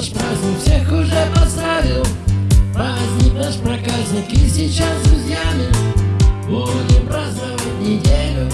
наш праздник всех уже поставил. Праздник наш проказник и сейчас с друзьями Будем праздновать неделю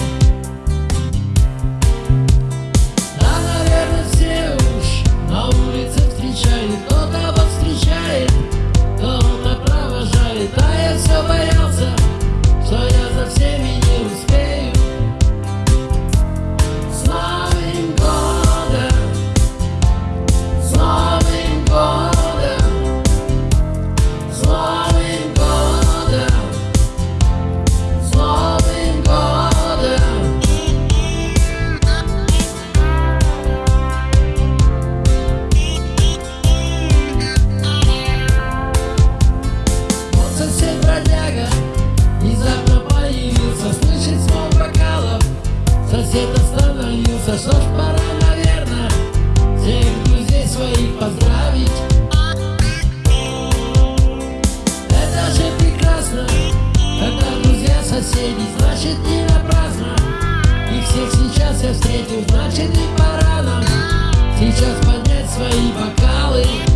Остановился Что ж, пора, наверное Всех друзей своих поздравить. Это же прекрасно Когда друзья соседи Значит не напрасно. Их всех сейчас я встретил Значит и пора нам Сейчас поднять свои бокалы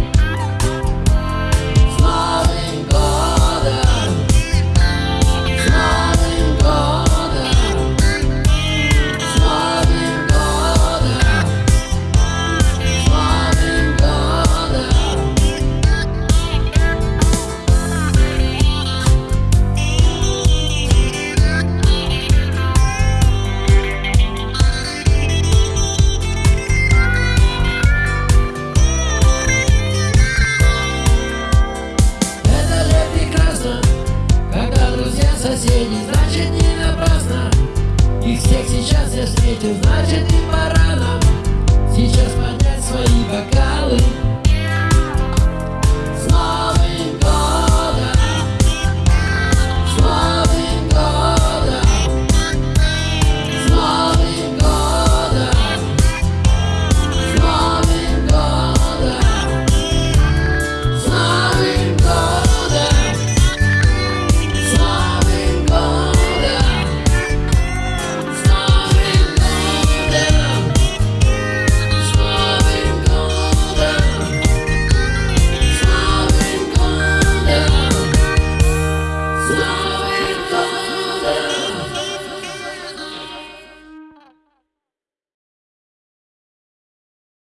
не пора сейчас поднять свои бокалы.